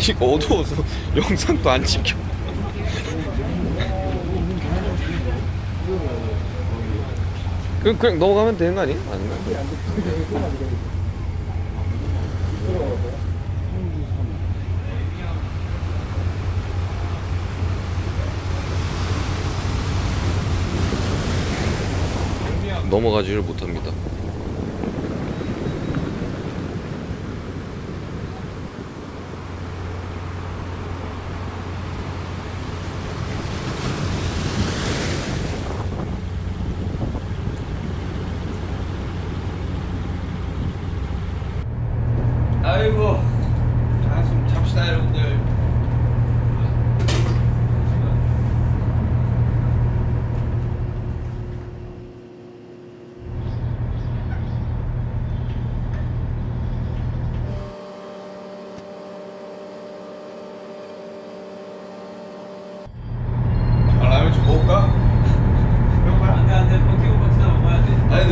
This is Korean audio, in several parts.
아니 어두워서 영상도 안 찍혀 그냥, 그냥 넘어가면 되는 거 아니에요? 아닌가? 넘어가지를 못합니다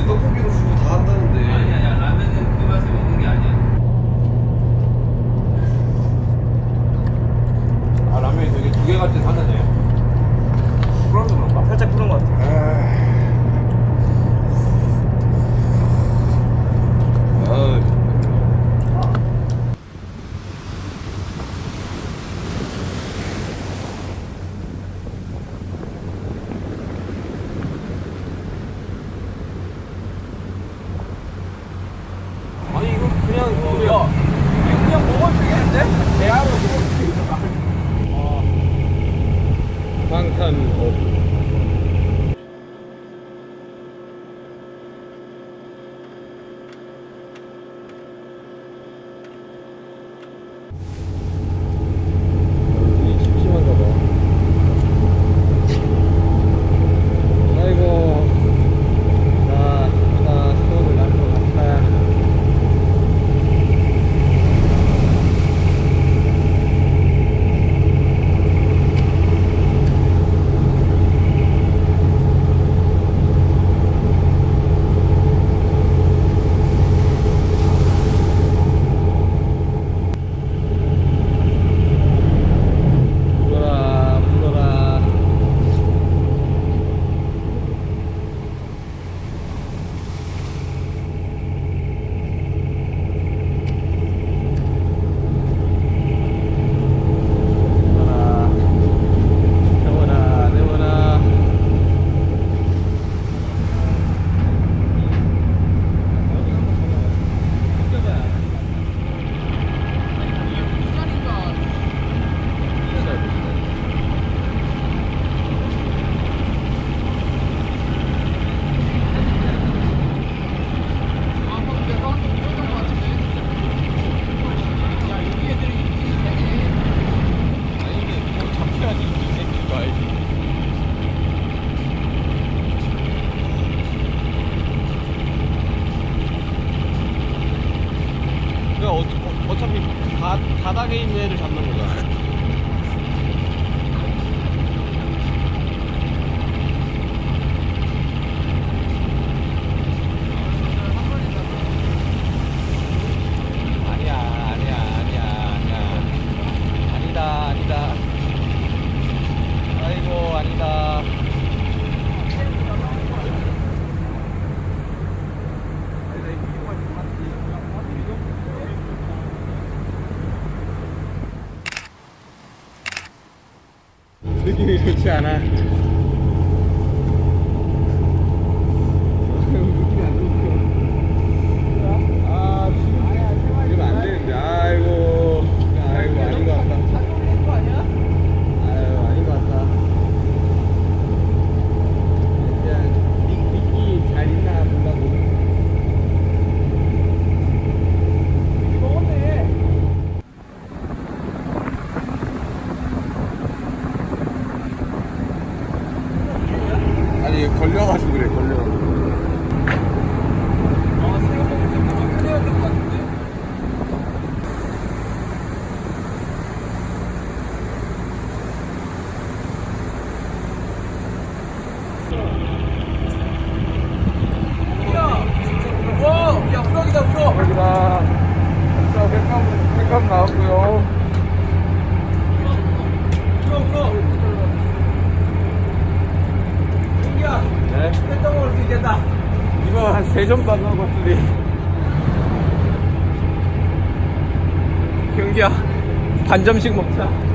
너 고기도 주고 다 Frage, 干啊 세점도 안 나고 왔더니 경기야 반점씩 먹자.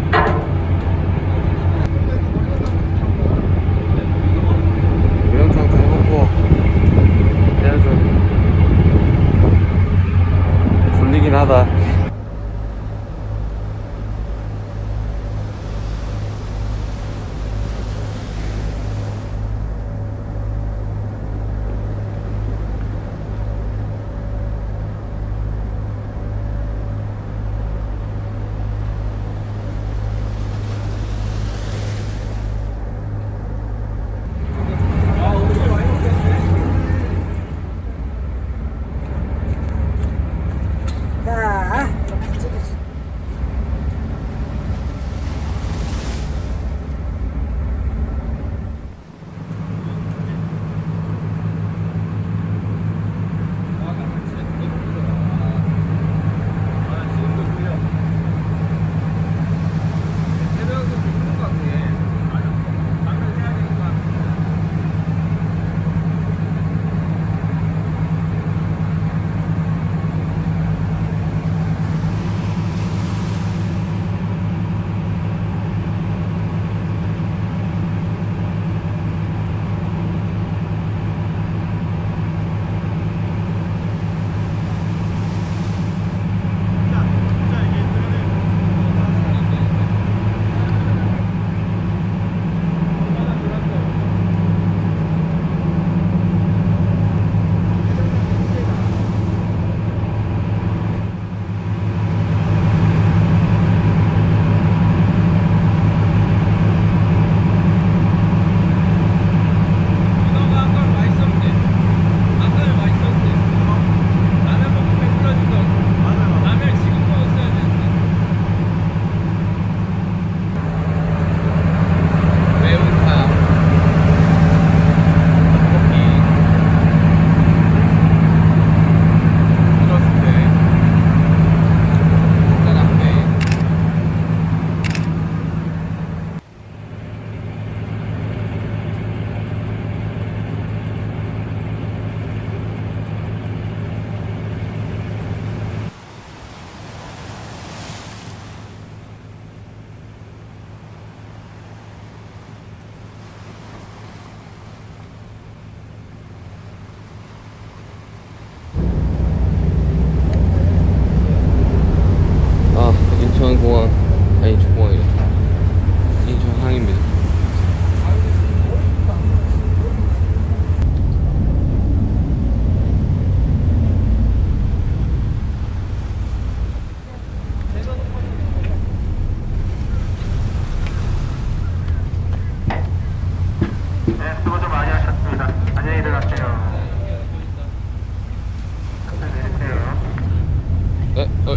에, 어.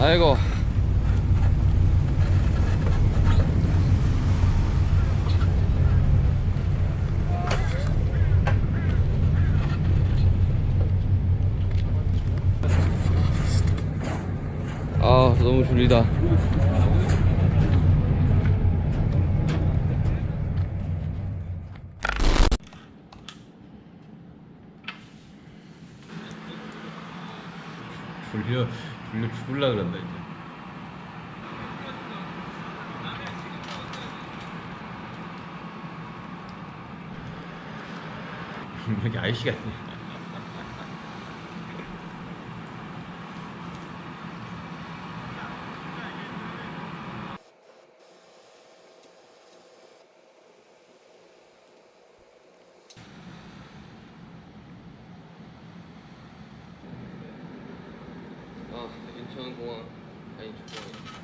아이고 아 너무 졸리다 졸려 졸려 죽을라 그런다 이제. 여기 아이씨 같네. 저는 공항 다니죠.